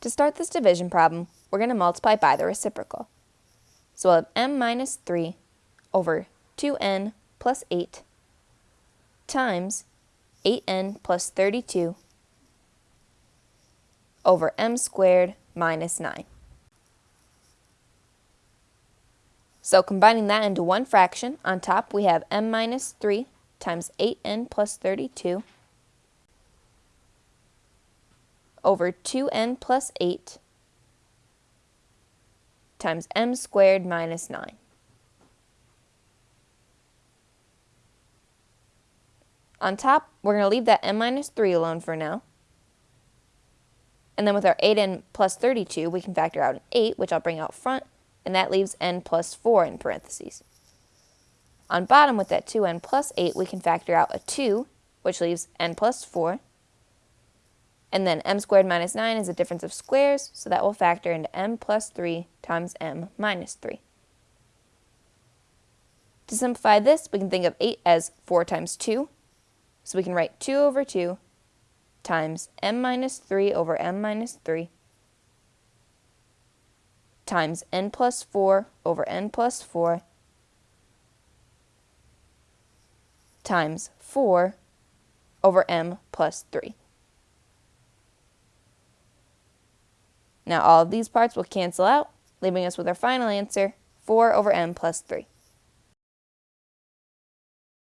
To start this division problem, we're going to multiply by the reciprocal. So we'll have m minus 3 over 2n plus 8 times 8n plus 32 over m squared minus 9. So combining that into one fraction, on top we have m minus 3 times 8n plus 32 over 2n plus 8 times m squared minus 9. On top, we're going to leave that m minus 3 alone for now. And then with our 8n plus 32, we can factor out an 8, which I'll bring out front, and that leaves n plus 4 in parentheses. On bottom, with that 2n plus 8, we can factor out a 2, which leaves n plus 4. And then m squared minus 9 is a difference of squares, so that will factor into m plus 3 times m minus 3. To simplify this, we can think of 8 as 4 times 2. So we can write 2 over 2 times m minus 3 over m minus 3 times n plus 4 over n plus 4 times 4 over m plus 3. Now all of these parts will cancel out, leaving us with our final answer, 4 over m plus 3.